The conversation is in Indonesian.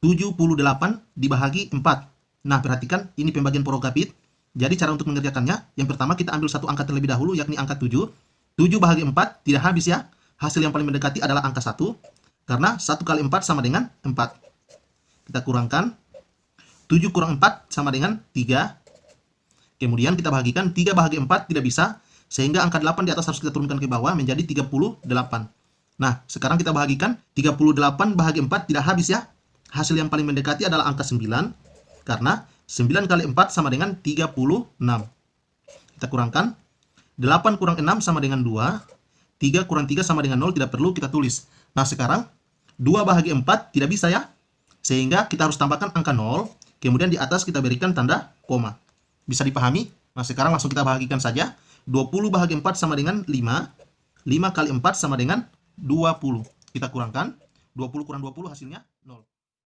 78 dibahagi 4. Nah, perhatikan ini pembagian porogapit. Jadi cara untuk mengerjakannya, yang pertama kita ambil satu angka terlebih dahulu, yakni angka 7. 7 bahagi 4 tidak habis ya. Hasil yang paling mendekati adalah angka 1. Karena 1 kali 4 sama dengan 4. Kita kurangkan. 7 kurang 4 sama dengan 3. Kemudian kita bahagikan 3 bahagi 4 tidak bisa. Sehingga angka 8 di atas harus kita turunkan ke bawah menjadi 38. Nah, sekarang kita bahagikan 38 bahagi 4 tidak habis ya. Hasil yang paling mendekati adalah angka 9. Karena 9 kali 4 sama dengan 36. Kita kurangkan. 8 kurang 6 sama dengan 2. 3 kurang 3 sama dengan 0 tidak perlu kita tulis. Nah sekarang 2 bahagi 4 tidak bisa ya. Sehingga kita harus tambahkan angka 0. Kemudian di atas kita berikan tanda koma. Bisa dipahami? Nah sekarang langsung kita bahagikan saja. 20 bahagi 4 sama dengan 5. 5 kali 4 sama dengan 20. Kita kurangkan. 20 kurang 20 hasilnya 0.